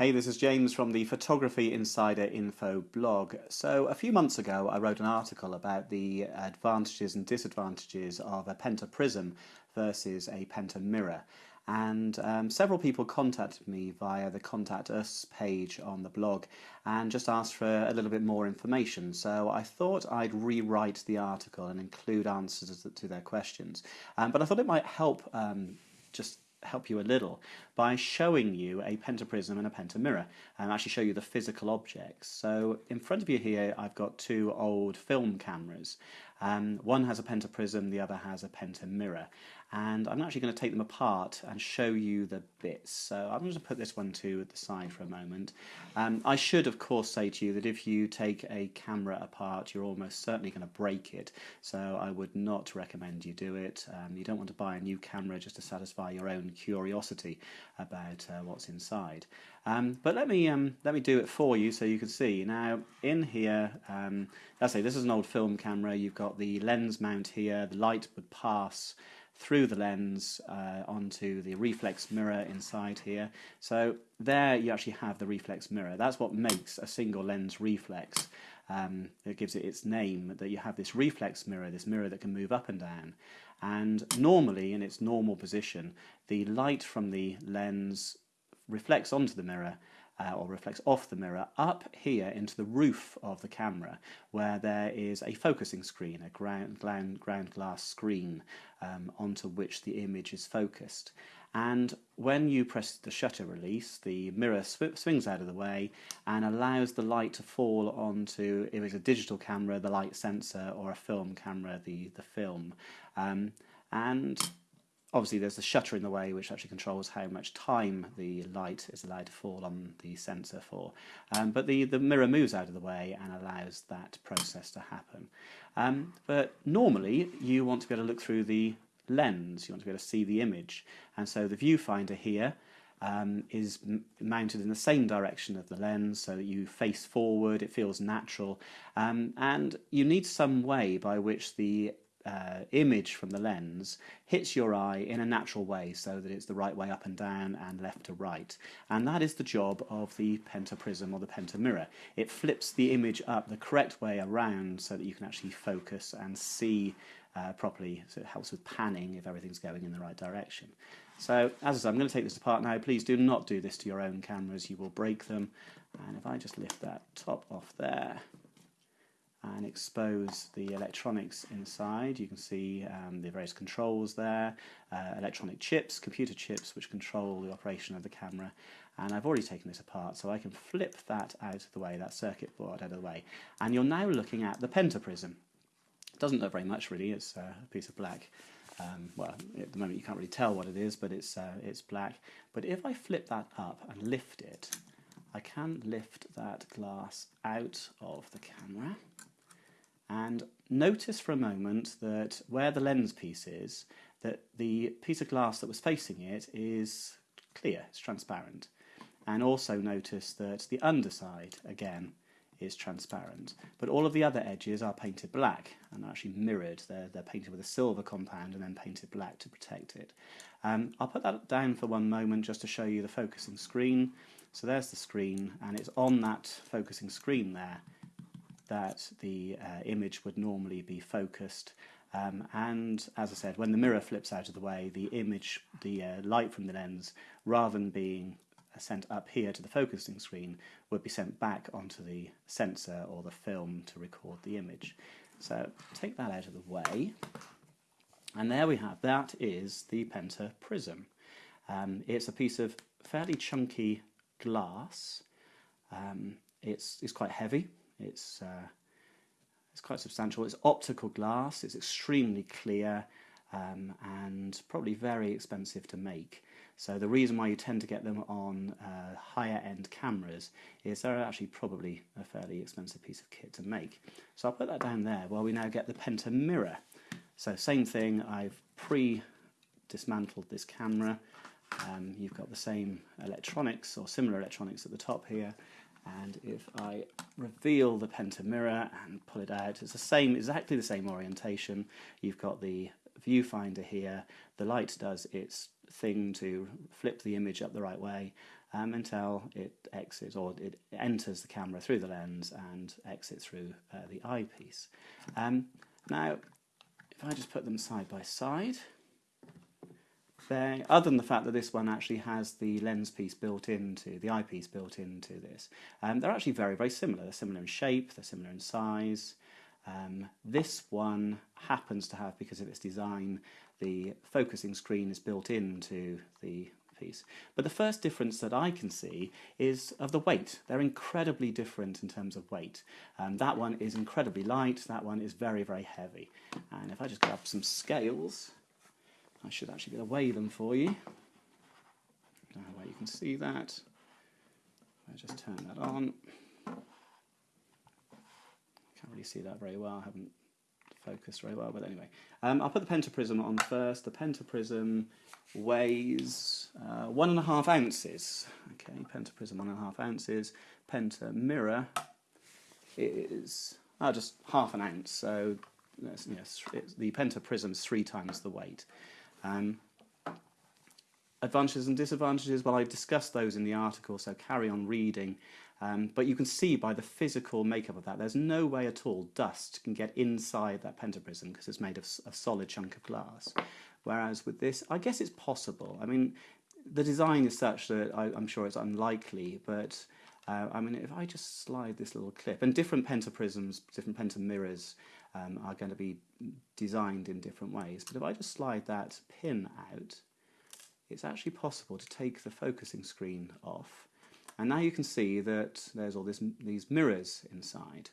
Hey, this is James from the Photography Insider Info blog. So, a few months ago, I wrote an article about the advantages and disadvantages of a pentaprism versus a pentamirror. And um, several people contacted me via the Contact Us page on the blog and just asked for a little bit more information. So I thought I'd rewrite the article and include answers to their questions. Um, but I thought it might help um, just help you a little by showing you a pentaprism and a pentamirror and actually show you the physical objects. So in front of you here I've got two old film cameras. Um, one has a pentaprism, the other has a pentamirror and I'm actually going to take them apart and show you the bits. So I'm going to put this one to the side for a moment. Um, I should of course say to you that if you take a camera apart you're almost certainly going to break it so I would not recommend you do it. Um, you don't want to buy a new camera just to satisfy your own curiosity about uh, what's inside. Um, but let me um, let me do it for you so you can see. Now in here, um, let's say this is an old film camera. You've got the lens mount here. The light would pass through the lens uh, onto the reflex mirror inside here. So there you actually have the reflex mirror. That's what makes a single lens reflex. Um, it gives it its name, that you have this reflex mirror, this mirror that can move up and down. And normally, in its normal position, the light from the lens reflects onto the mirror uh, or reflects off the mirror up here into the roof of the camera where there is a focusing screen, a ground, ground, ground glass screen um, onto which the image is focused. And when you press the shutter release, the mirror sw swings out of the way and allows the light to fall onto, if it's a digital camera, the light sensor, or a film camera, the, the film. Um, and obviously there's the shutter in the way which actually controls how much time the light is allowed to fall on the sensor for. Um, but the, the mirror moves out of the way and allows that process to happen. Um, but normally you want to be able to look through the lens, you want to be able to see the image. And so the viewfinder here um, is mounted in the same direction of the lens so that you face forward, it feels natural. Um, and you need some way by which the uh, image from the lens hits your eye in a natural way so that it's the right way up and down and left to right. And that is the job of the pentaprism or the pentamirror. It flips the image up the correct way around so that you can actually focus and see uh, properly. So it helps with panning if everything's going in the right direction. So as I said, I'm going to take this apart now. Please do not do this to your own cameras. You will break them. And if I just lift that top off there, and expose the electronics inside. You can see um, the various controls there, uh, electronic chips, computer chips which control the operation of the camera. And I've already taken this apart, so I can flip that out of the way, that circuit board out of the way. And you're now looking at the pentaprism. It doesn't look very much really, it's uh, a piece of black. Um, well, at the moment you can't really tell what it is, but it's, uh, it's black. But if I flip that up and lift it, I can lift that glass out of the camera and notice for a moment that where the lens piece is, that the piece of glass that was facing it is clear, it's transparent. And also notice that the underside, again, is transparent. But all of the other edges are painted black and actually mirrored. They're, they're painted with a silver compound and then painted black to protect it. Um, I'll put that down for one moment just to show you the focusing screen. So there's the screen and it's on that focusing screen there that the uh, image would normally be focused. Um, and as I said, when the mirror flips out of the way, the image, the uh, light from the lens, rather than being sent up here to the focusing screen, would be sent back onto the sensor or the film to record the image. So take that out of the way. And there we have, that is the Penta Prism. Um, it's a piece of fairly chunky glass. Um, it's, it's quite heavy, it's, uh, it's quite substantial. It's optical glass, it's extremely clear um, and probably very expensive to make. So the reason why you tend to get them on uh, higher end cameras is they're actually probably a fairly expensive piece of kit to make. So I'll put that down there while we now get the pentamirror. So same thing, I've pre-dismantled this camera. Um, you've got the same electronics or similar electronics at the top here and if I reveal the pentamirror and pull it out, it's the same, exactly the same orientation. You've got the viewfinder here, the light does its thing to flip the image up the right way um, until it exits or it enters the camera through the lens and exits through uh, the eyepiece. Um, now, if I just put them side by side, they, other than the fact that this one actually has the lens piece built into, the eyepiece built into this, um, they're actually very, very similar. They're similar in shape, they're similar in size. Um, this one happens to have, because of its design, the focusing screen is built into the piece. But the first difference that I can see is of the weight. They're incredibly different in terms of weight. Um, that one is incredibly light, that one is very, very heavy. And if I just grab some scales, I should actually be able to weigh them for you. I don't know where you can see that. I just turn that on. Can't really see that very well. I haven't focused very well, but anyway. Um, I'll put the pentaprism on first. The pentaprism weighs uh, one and a half ounces. Okay, pentaprism one and a half ounces. Penta mirror is oh, just half an ounce. So yes, the pentaprism is three times the weight. Um, advantages and disadvantages, well, I discussed those in the article, so carry on reading. Um, but you can see by the physical makeup of that, there's no way at all dust can get inside that pentaprism because it's made of a solid chunk of glass. Whereas with this, I guess it's possible. I mean, the design is such that I, am sure it's unlikely, but uh, I mean, if I just slide this little clip, and different pentaprisms, different pentamirrors um, are going to be designed in different ways, but if I just slide that pin out, it's actually possible to take the focusing screen off and now you can see that there's all this, these mirrors inside.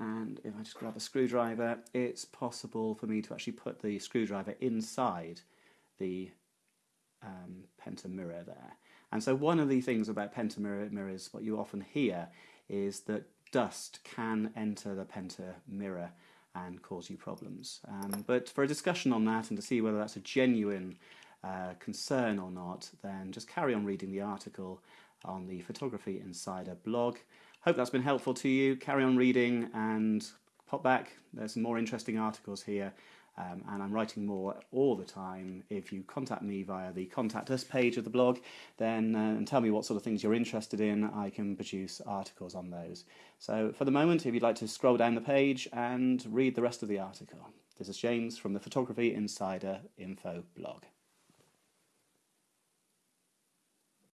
And if I just grab a screwdriver, it's possible for me to actually put the screwdriver inside the um, pentamirror there. And so one of the things about pentamirror mirrors, what you often hear, is that dust can enter the pentamirror and cause you problems. Um, but for a discussion on that and to see whether that's a genuine uh, concern or not, then just carry on reading the article on the Photography Insider blog. Hope that's been helpful to you. Carry on reading and pop back. There's some more interesting articles here. Um, and I'm writing more all the time. If you contact me via the contact us page of the blog, then uh, and tell me what sort of things you're interested in, I can produce articles on those. So for the moment, if you'd like to scroll down the page and read the rest of the article, this is James from the Photography Insider Info blog.